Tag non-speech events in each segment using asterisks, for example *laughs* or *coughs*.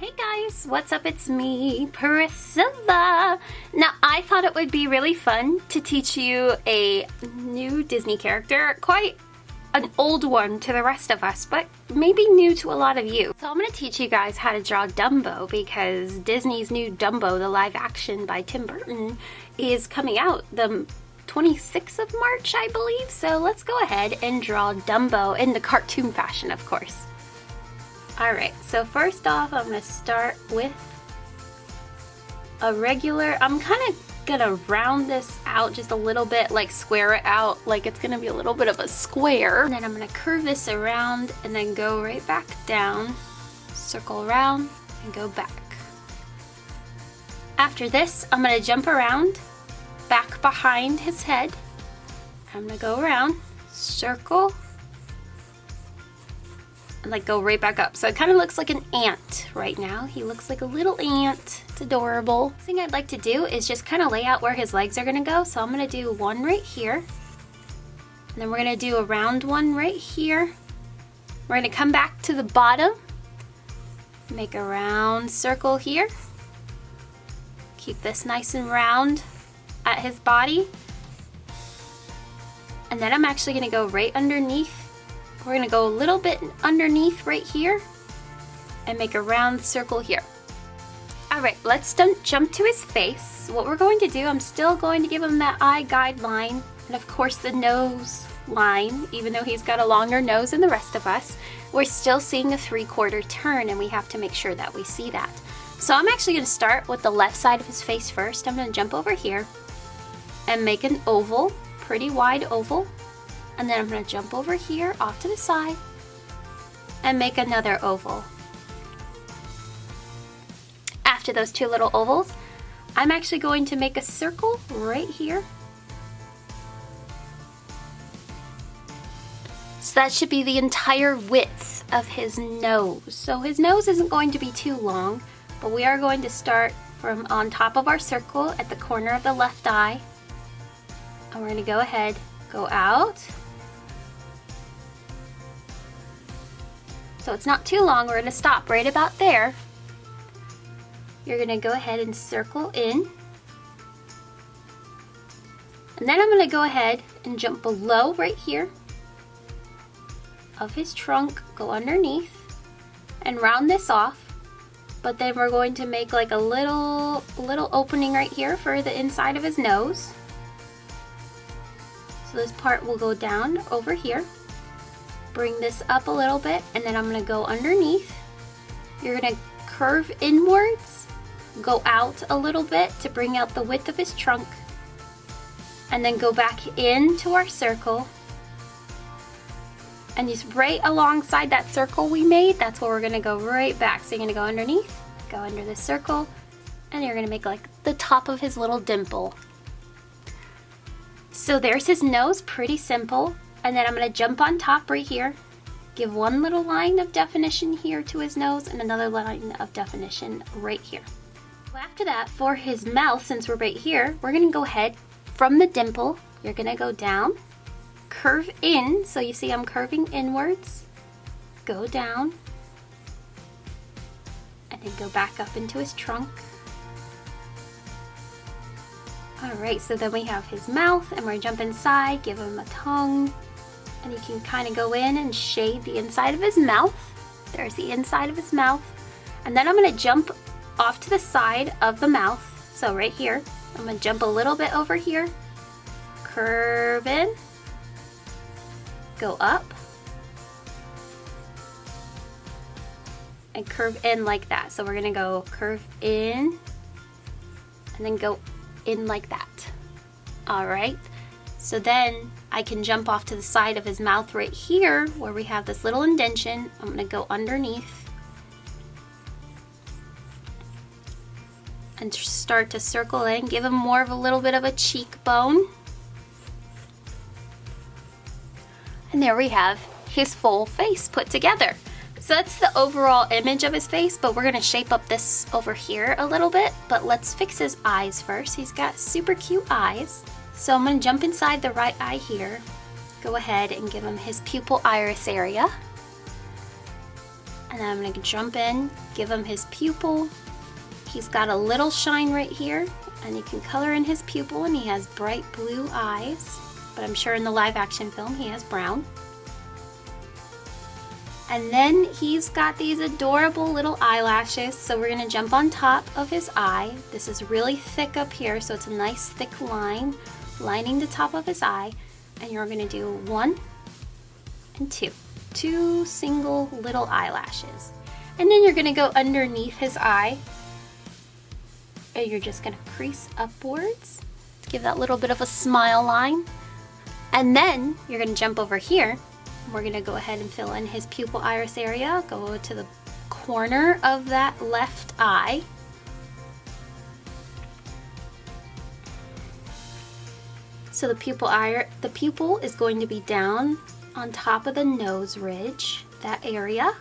Hey guys, what's up? It's me, Priscilla. Now, I thought it would be really fun to teach you a new Disney character, quite an old one to the rest of us, but maybe new to a lot of you. So I'm gonna teach you guys how to draw Dumbo because Disney's new Dumbo, the live action by Tim Burton, is coming out the 26th of March, I believe. So let's go ahead and draw Dumbo in the cartoon fashion, of course. Alright, so first off, I'm going to start with a regular, I'm kind of to round this out just a little bit, like square it out, like it's to be a little bit of a square. And then I'm to curve this around and then go right back down, circle around, and go back. After this, I'm to jump around, back behind his head. I'm to go around, circle, and like go right back up. So it kind of looks like an ant right now. He looks like a little ant. It's adorable. Thing I'd like to do is just kind of lay out where his legs are gonna go. So I'm gonna do one right here. And then we're gonna do a round one right here. We're gonna come back to the bottom, make a round circle here. Keep this nice and round at his body. And then I'm actually gonna go right underneath we're gonna go a little bit underneath right here and make a round circle here. All right, let's jump to his face. What we're going to do, I'm still going to give him that eye guideline and of course the nose line, even though he's got a longer nose than the rest of us, we're still seeing a three quarter turn and we have to make sure that we see that. So I'm actually gonna start with the left side of his face first. I'm gonna jump over here and make an oval, pretty wide oval and then I'm going to jump over here off to the side and make another oval. After those two little ovals, I'm actually going to make a circle right here. So that should be the entire width of his nose. So his nose isn't going to be too long, but we are going to start from on top of our circle at the corner of the left eye. And we're going to go ahead, go out, So it's not too long, we're gonna stop right about there. You're gonna go ahead and circle in. And then I'm gonna go ahead and jump below right here of his trunk, go underneath and round this off. But then we're going to make like a little, little opening right here for the inside of his nose. So this part will go down over here bring this up a little bit and then I'm gonna go underneath. You're gonna curve inwards, go out a little bit to bring out the width of his trunk, and then go back into our circle. And just right alongside that circle we made, that's where we're gonna go right back. So you're gonna go underneath, go under the circle, and you're gonna make like the top of his little dimple. So there's his nose, pretty simple. And then I'm to jump on top right here, give one little line of definition here to his nose and another line of definition right here. after that, for his mouth, since we're right here, we're to go ahead from the dimple, you're to go down, curve in, so you see I'm curving inwards, go down, and then go back up into his trunk. Alright, so then we have his mouth, and we're gonna jump inside, give him a tongue, and you can kind of go in and shade the inside of his mouth. There's the inside of his mouth. And then I'm to jump off to the side of the mouth. So right here, I'm to jump a little bit over here, curve in, go up, and curve in like that. So we're to go curve in and then go in like that. All right. So then I can jump off to the side of his mouth right here where we have this little indentation. I'm gonna go underneath and start to circle in, give him more of a little bit of a cheekbone. And there we have his full face put together. So that's the overall image of his face, but we're gonna shape up this over here a little bit. But let's fix his eyes first. He's got super cute eyes. So I'm going to jump inside the right eye here. Go ahead and give him his pupil iris area. And I'm gonna jump in, give him his pupil. He's got a little shine right here and you can color in his pupil and he has bright blue eyes. But I'm sure in the live action film he has brown. And then he's got these adorable little eyelashes. So we're gonna jump on top of his eye. This is really thick up here, so it's a nice thick line lining the top of his eye. And you're gonna do one and two. Two single little eyelashes. And then you're gonna go underneath his eye. And you're just gonna crease upwards to give that little bit of a smile line. And then you're gonna jump over here we're gonna go ahead and fill in his pupil iris area. Go to the corner of that left eye. So the pupil eye, the pupil is going to be down on top of the nose ridge, that area.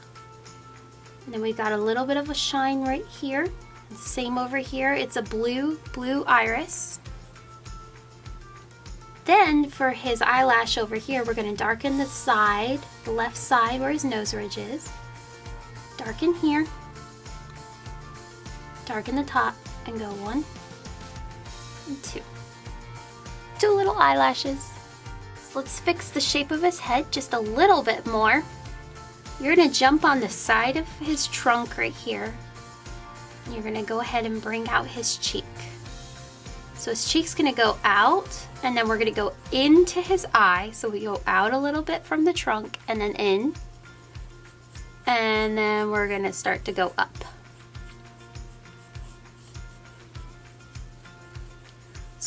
And then we've got a little bit of a shine right here. Same over here, it's a blue, blue iris. Then for his eyelash over here, we're gonna darken the side, the left side where his nose ridge is. Darken here. Darken the top and go one and two. Two little eyelashes. Let's fix the shape of his head just a little bit more. You're gonna jump on the side of his trunk right here. You're gonna go ahead and bring out his cheek. So his cheek's gonna go out and then we're gonna go into his eye. So we go out a little bit from the trunk and then in. And then we're gonna start to go up.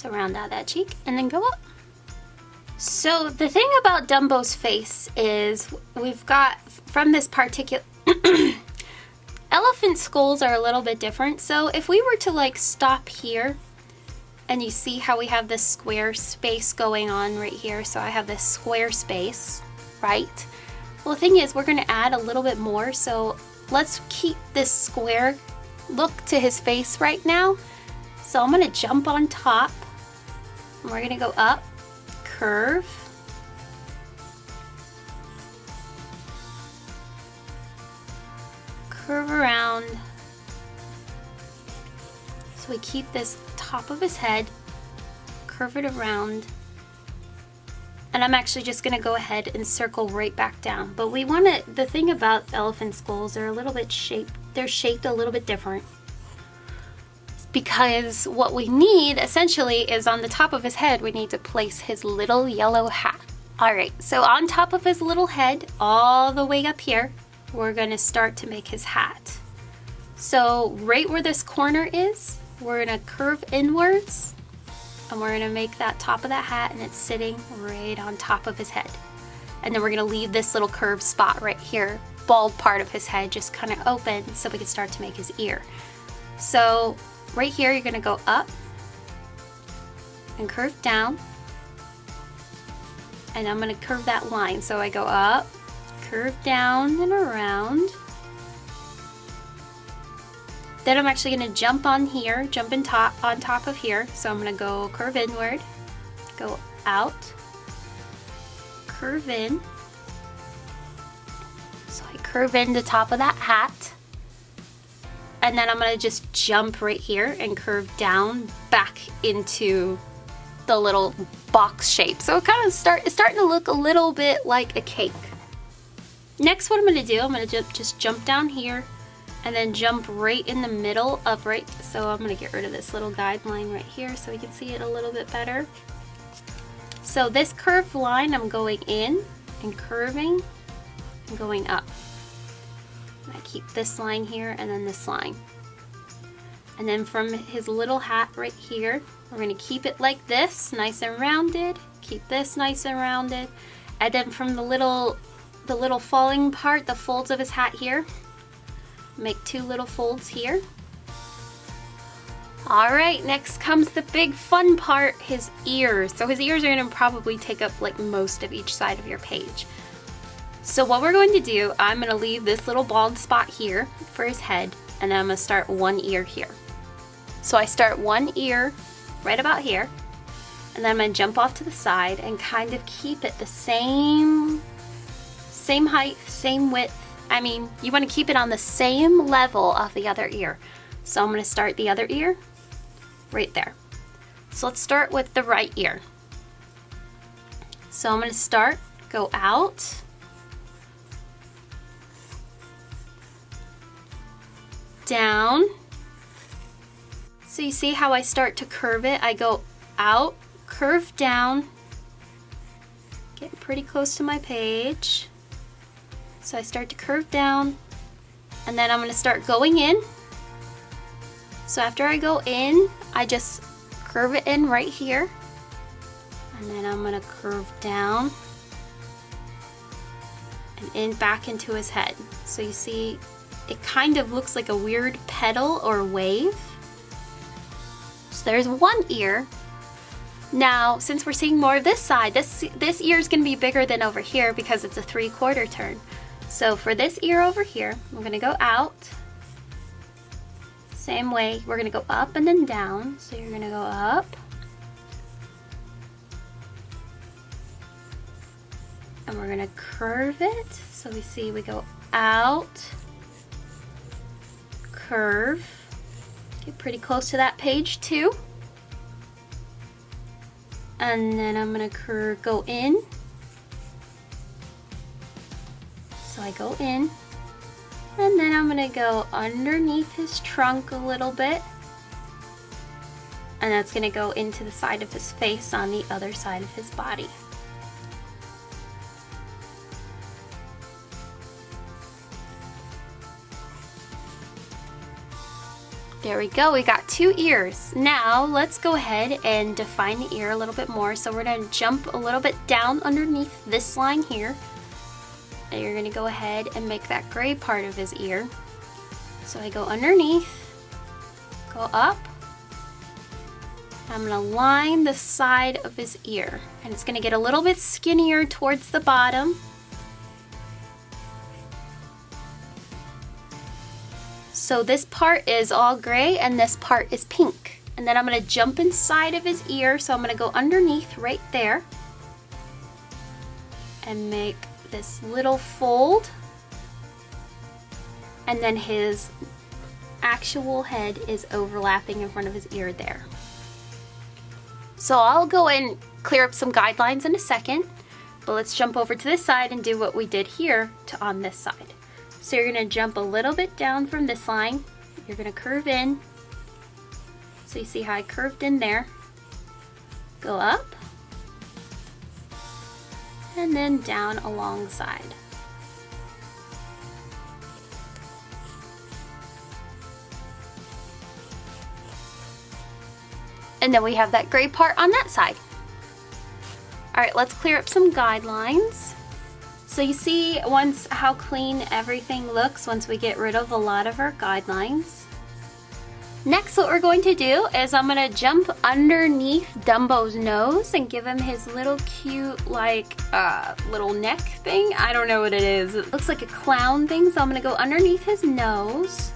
So round out that cheek and then go up. So the thing about Dumbo's face is we've got from this particular *coughs* elephant skulls are a little bit different. So if we were to like stop here and you see how we have this square space going on right here. So I have this square space, right? Well, the thing is, we're gonna add a little bit more. So let's keep this square look to his face right now. So I'm gonna jump on top. We're gonna go up, curve. Curve around. So we keep this top of his head, curve it around, and I'm actually just gonna go ahead and circle right back down. But we wanna, the thing about elephant skulls, they're a little bit shaped, they're shaped a little bit different. Because what we need essentially is on the top of his head, we need to place his little yellow hat. All right, so on top of his little head, all the way up here, we're gonna start to make his hat. So right where this corner is, we're gonna curve inwards and we're gonna make that top of that hat and it's sitting right on top of his head. And then we're gonna leave this little curved spot right here, bald part of his head just kind of open so we can start to make his ear. So right here, you're gonna go up and curve down. And I'm gonna curve that line. So I go up, curve down and around. Then I'm actually gonna jump on here, jump in top on top of here. So I'm gonna go curve inward, go out, curve in. So I curve in the top of that hat. And then I'm gonna just jump right here and curve down back into the little box shape. So it kind of start, it's starting to look a little bit like a cake. Next, what I'm gonna do, I'm gonna just jump down here, and then jump right in the middle of right so I'm gonna get rid of this little guideline right here so we can see it a little bit better so this curved line I'm going in and curving and going up I keep this line here and then this line and then from his little hat right here we're going to keep it like this nice and rounded keep this nice and rounded and then from the little the little falling part the folds of his hat here Make two little folds here. All right, next comes the big fun part, his ears. So his ears are gonna probably take up like most of each side of your page. So what we're going to do, I'm gonna leave this little bald spot here for his head, and then I'm gonna start one ear here. So I start one ear right about here, and then I'm gonna jump off to the side and kind of keep it the same, same height, same width I mean, you want to keep it on the same level of the other ear. So I'm going to start the other ear right there. So let's start with the right ear. So I'm going to start, go out, down. So you see how I start to curve it? I go out, curve down, getting pretty close to my page. So I start to curve down and then I'm gonna start going in. So after I go in, I just curve it in right here. And then I'm gonna curve down and in back into his head. So you see it kind of looks like a weird petal or wave. So there's one ear. Now, since we're seeing more of this side, this, this ear is gonna be bigger than over here because it's a three quarter turn. So for this ear over here, we're gonna go out. Same way, we're gonna go up and then down. So you're gonna go up. And we're gonna curve it. So we see we go out curve. Get pretty close to that page too. And then I'm gonna curve, go in. So I go in. And then I'm gonna go underneath his trunk a little bit. And that's gonna go into the side of his face on the other side of his body. There we go, we got two ears. Now let's go ahead and define the ear a little bit more. So we're gonna jump a little bit down underneath this line here. And you're gonna go ahead and make that gray part of his ear. So I go underneath, go up. I'm gonna line the side of his ear. And it's gonna get a little bit skinnier towards the bottom. So this part is all gray and this part is pink. And then I'm gonna jump inside of his ear. So I'm gonna go underneath right there and make this little fold. And then his actual head is overlapping in front of his ear there. So I'll go and clear up some guidelines in a second, but let's jump over to this side and do what we did here to on this side. So you're gonna jump a little bit down from this line. You're gonna curve in. So you see how I curved in there. Go up. And then down alongside. And then we have that gray part on that side. All right, let's clear up some guidelines. So you see once how clean everything looks once we get rid of a lot of our guidelines. Next what we're going to do is I'm going to jump underneath Dumbo's nose and give him his little cute like uh, little neck thing. I don't know what it is. It looks like a clown thing so I'm going to go underneath his nose.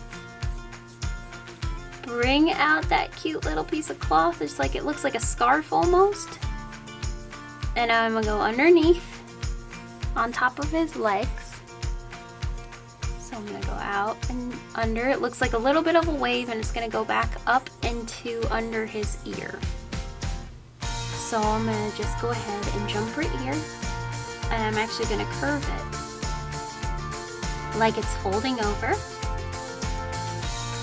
Bring out that cute little piece of cloth. It's like it looks like a scarf almost. And I'm going to go underneath on top of his legs. So I'm gonna go out and under. It looks like a little bit of a wave and it's gonna go back up into under his ear. So I'm gonna just go ahead and jump right here and I'm actually gonna curve it like it's folding over.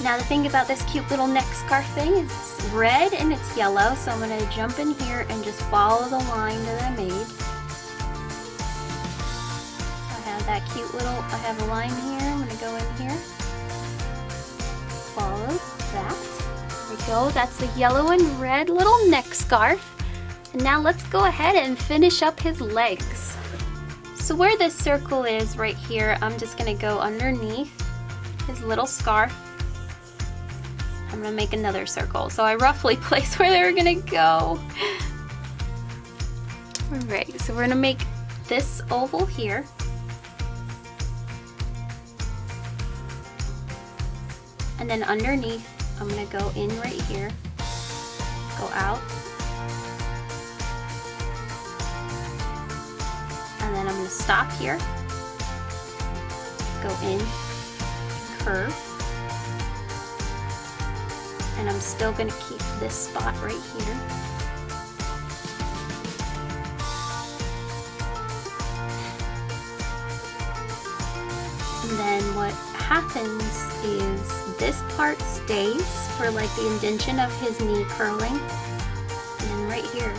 Now the thing about this cute little neck scarf thing is it's red and it's yellow, so I'm gonna jump in here and just follow the line that I made that cute little, I have a line here, I'm gonna go in here, follow that, there we go, that's the yellow and red little neck scarf. And now let's go ahead and finish up his legs. So where this circle is right here, I'm just gonna go underneath his little scarf. I'm gonna make another circle. So I roughly *laughs* place where they're gonna go. All right, so we're gonna make this oval here. And then underneath, I'm gonna go in right here, go out, and then I'm gonna stop here, go in, curve. And I'm still gonna keep this spot right here. And then what happens is this part stays for like the indentation of his knee curling. And then right here,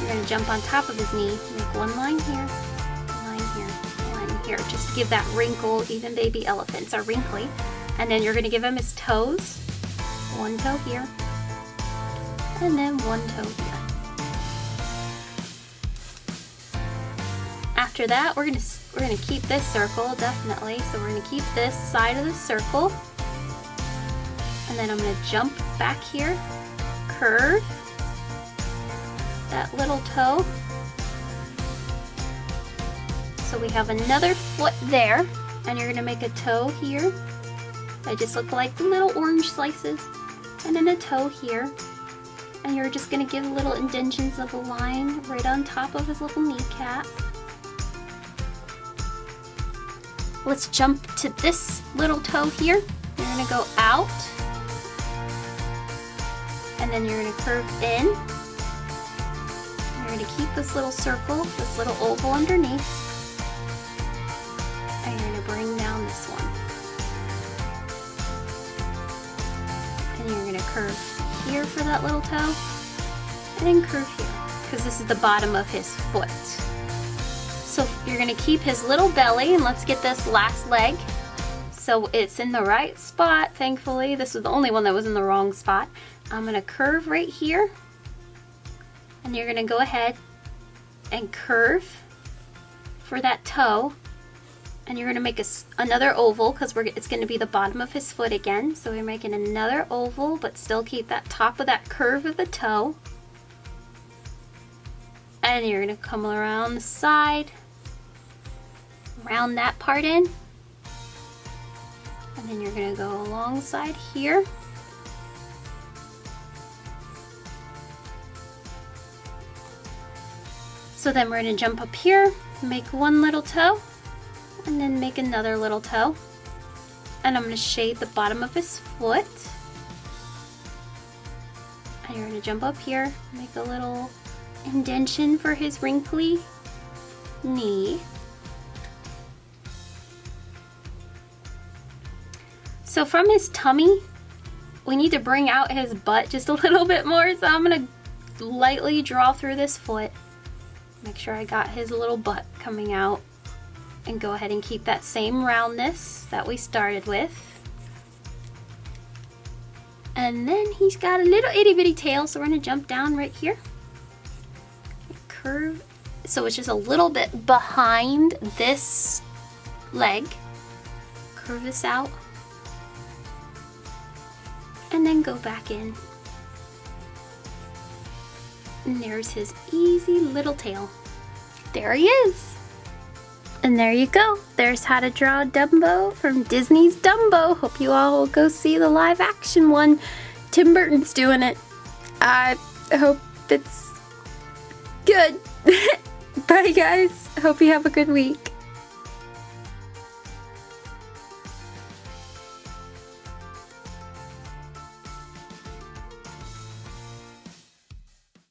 you're gonna jump on top of his knee, make one line here, line here, line here, just give that wrinkle. Even baby elephants are wrinkly. And then you're gonna give him his toes, one toe here, and then one toe here. After that, we're gonna we're gonna keep this circle definitely. So we're gonna keep this side of the circle, and then I'm gonna jump back here, curve that little toe. So we have another foot there, and you're gonna make a toe here. They just look like little orange slices, and then a toe here. And you're just gonna give little indentions of a line right on top of his little kneecap. Let's jump to this little toe here. You're gonna go out, and then you're gonna curve in. You're gonna keep this little circle, this little oval underneath, and you're gonna bring down this one. And you're gonna curve here for that little toe, and then curve here, because this is the bottom of his foot. So you're gonna keep his little belly, and let's get this last leg. So it's in the right spot, thankfully. This was the only one that was in the wrong spot. I'm gonna curve right here, and you're gonna go ahead and curve for that toe, and you're gonna make a, another oval because it's gonna be the bottom of his foot again. So we're making another oval, but still keep that top of that curve of the toe. And you're gonna come around the side, round that part in. And then you're gonna go alongside here. So then we're gonna jump up here, make one little toe, and then make another little toe. And I'm gonna shade the bottom of his foot. And you're gonna jump up here, make a little indentation for his wrinkly knee. So from his tummy, we need to bring out his butt just a *laughs* little bit more. So I'm gonna lightly draw through this foot. Make sure I got his little butt coming out. And go ahead and keep that same roundness that we started with. And then he's got a little itty bitty tail, so we're gonna jump down right here. Curve, so it's just a little bit behind this leg. Curve this out and then go back in. And there's his easy little tail. There he is. And there you go. There's how to draw Dumbo from Disney's Dumbo. Hope you all will go see the live action one. Tim Burton's doing it. I hope it's good. *laughs* Bye guys. Hope you have a good week.